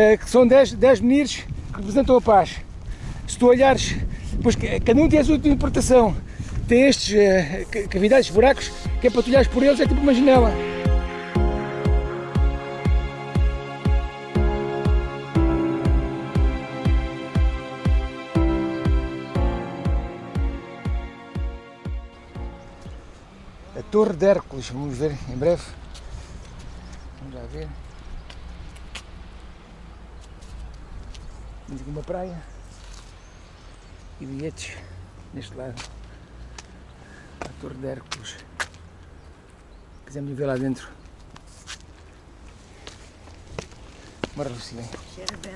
eh, que são 10, 10 meninos que representam a paz. Se tu olhares, pois cada um tem a sua interpretação. Tem estes uh, cavidades, buracos, que é para tu olhares por eles, é tipo uma janela. A Torre de Hércules, vamos ver em breve. Vamos lá ver. Temos aqui uma praia e bilhetes neste lado. A Torre de Hércules. Quisemos ver lá dentro. Bora, Lucilene. Cheira bem,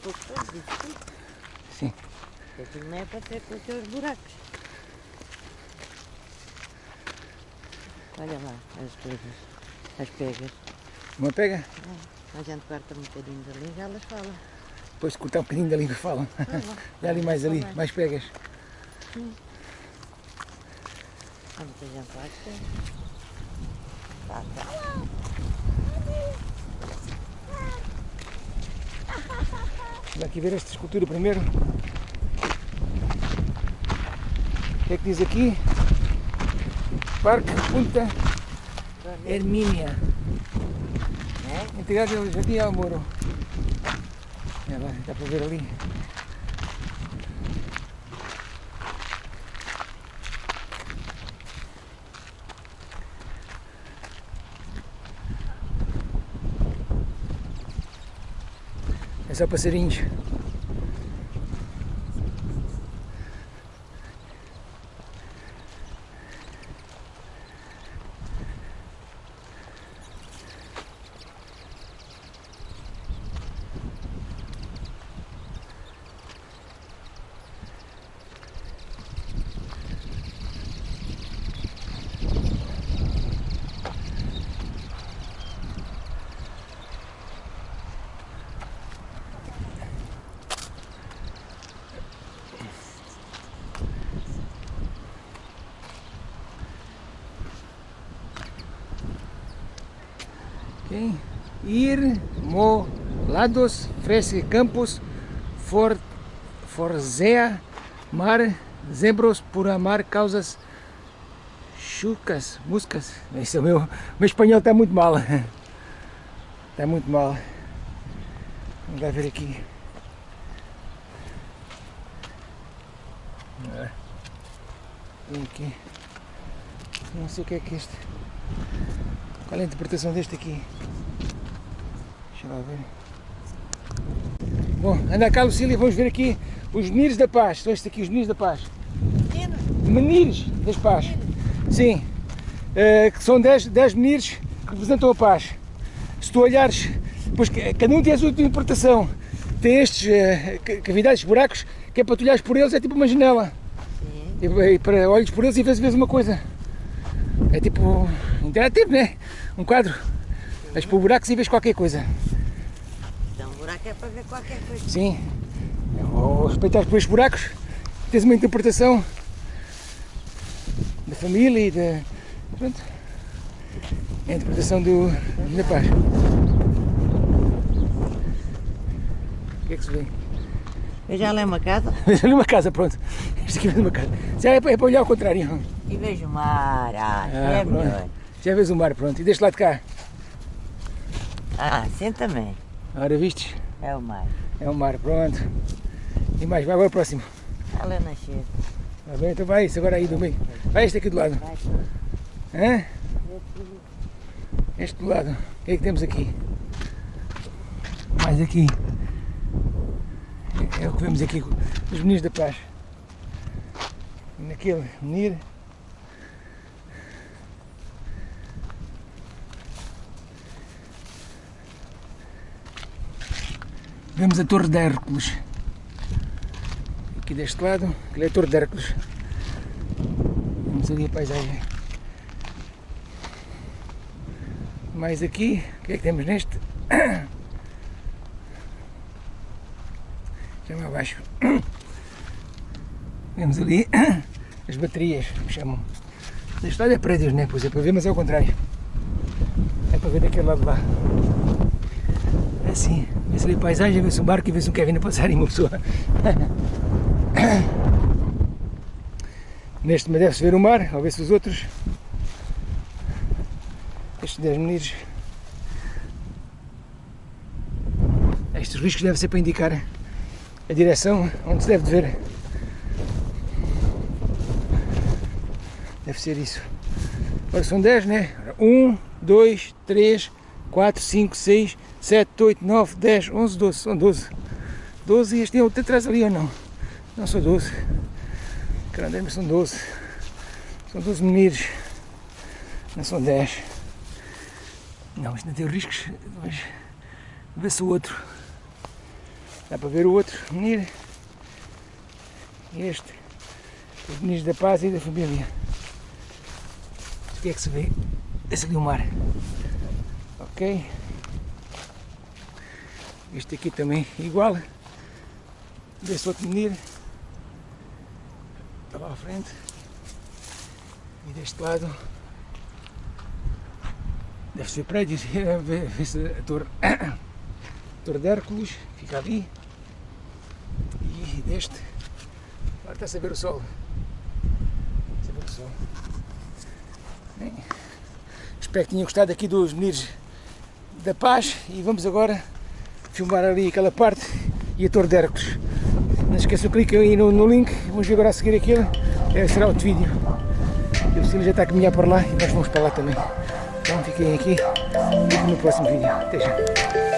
pouco disso. Sim. Aquilo não é para ter com os teus buracos. Olha lá as coisas, as pegas. Uma pega? A gente corta um bocadinho dali e elas falam. Depois de cortar um bocadinho dali que falam. Dá ali mais ali, mais pegas. Há muita gente lá que tem. Tá, tá. Vamos aqui ver esta escultura primeiro. O que é que diz aqui? Parque Punta Hermínia. É? Entidade do Jardim Almoro. Olha lá, dá para ver ali. É só passarinhos. Ok? Ir, mo, lados, fresque campos, for, forzea, mar, zebros, por amar, causas, chucas, muscas. Esse é o meu, meu espanhol está muito mal. Está muito mal. Vamos ver aqui. Ah. Tem aqui. Não sei o que é que é este. Qual é a interpretação deste aqui? Deixa lá ver. Bom, anda cá Lucília, vamos ver aqui os menires da paz. São estes aqui, os menires da paz. Meninos, Menires das paz. Sim. Eh, que são 10, 10 menires que representam a paz. Se tu olhares, pois cada um tem a sua interpretação. Tem estes eh, ca- cavidades, buracos, que é para tu olhares por eles, é tipo uma janela. sim. E, e para olhos por eles e vês, vês uma coisa. É tipo interativo, né? Um quadro. Vais por buracos e vês qualquer coisa. Então, buraco é para ver qualquer coisa. Sim. Ao respeitar estes buracos, tens uma interpretação da família e da. Pronto. É a interpretação do, da paz. O que é que se vê? Lá é uma casa Vejo ali uma casa, pronto. Isto aqui é uma casa. Já é para, é para olhar ao contrário. e vejo o mar. Ah, Ah, é pronto. melhor. Já vês o mar, pronto. E deste lado de cá. Ah, sim também. Ora, vistes? É o mar. É o mar, pronto. E mais, vai, vai ao próximo. Ela é nascer. Está bem, então vai isso agora aí do meio. Vai este aqui do lado. Hã? Este do lado. O que é que temos aqui? Mais aqui. É o que vemos aqui, os meninos da paz. Naquele menir. Vemos a Torre de Hércules. Aqui deste lado, aquele é a Torre de Hércules. Vemos ali a paisagem. Mais aqui, o que é que temos neste? Chama abaixo. Vemos ali as baterias, que chamam. Deste lado é prédios, né? Pois é para ver, mas é o contrário. É para ver daquele lado lá. É assim, vê-se ali a paisagem, vê-se um barco e vê-se um Kevin a passar uma pessoa. Neste momento deve-se ver o mar, ou ver-se os outros. Estes 10 meninos. Estes riscos devem ser para indicar a direção onde se deve ver. Deve ser isso. Agora são 10, né? 1, 2, 3, 4, 5, 6, 7, 8, 9, 10, 11, 12. São 12. 12 e este tem outro atrás ali ou não? Não são 12. Caramba, mas são 12. São 12 meninos. Não são 10. Não, isto não tem riscos. Mas vê-se o outro. Dá para ver o outro menino. Este. Os meninos da paz e da família. O que é que se vê? Esse ali o mar. Ok. Este aqui também igual. Desse outro menino. Está lá à frente. E deste lado. Deve ser prédios. A torre. Torre de Hércules. Fica ali. E deste. Agora está a saber o sol. Está a ver o sol. Bem, espero que tenham gostado aqui dos meninos da paz e vamos agora filmar ali aquela parte e a Torre de Hércules. Não esqueçam, cliquem aí no, no link, vamos agora a seguir aquilo, é, será outro vídeo. O Cecília já está a caminhar para lá e nós vamos para lá também. Então fiquem aqui e no próximo vídeo. Até já.